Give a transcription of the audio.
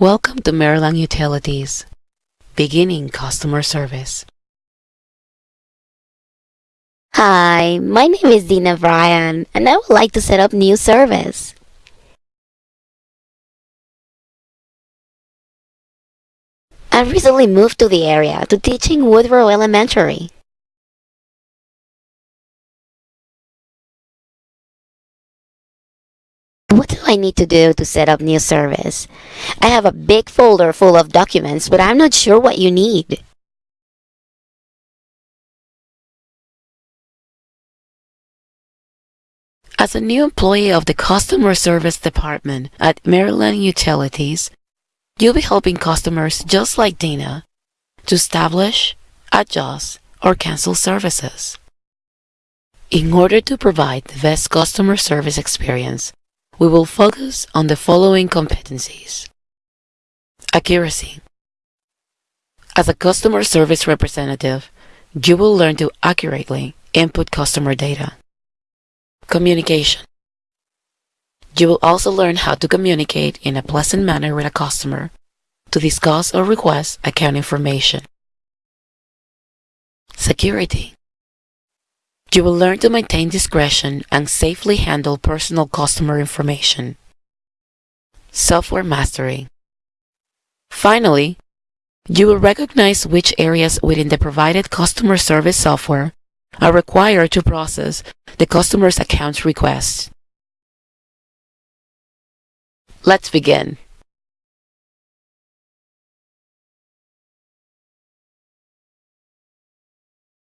Welcome to Maryland Utilities. Beginning customer service. Hi, my name is Dina Bryan, and I would like to set up new service. I recently moved to the area to teaching Woodrow Elementary. What do I need to do to set up new service? I have a big folder full of documents, but I'm not sure what you need. As a new employee of the Customer Service Department at Maryland Utilities, you'll be helping customers just like Dina to establish, adjust, or cancel services. In order to provide the best customer service experience, we will focus on the following competencies. Accuracy. As a customer service representative, you will learn to accurately input customer data. Communication. You will also learn how to communicate in a pleasant manner with a customer to discuss or request account information. Security. You will learn to maintain discretion and safely handle personal customer information. Software mastery. Finally, you will recognize which areas within the provided customer service software are required to process the customer's account request. Let's begin.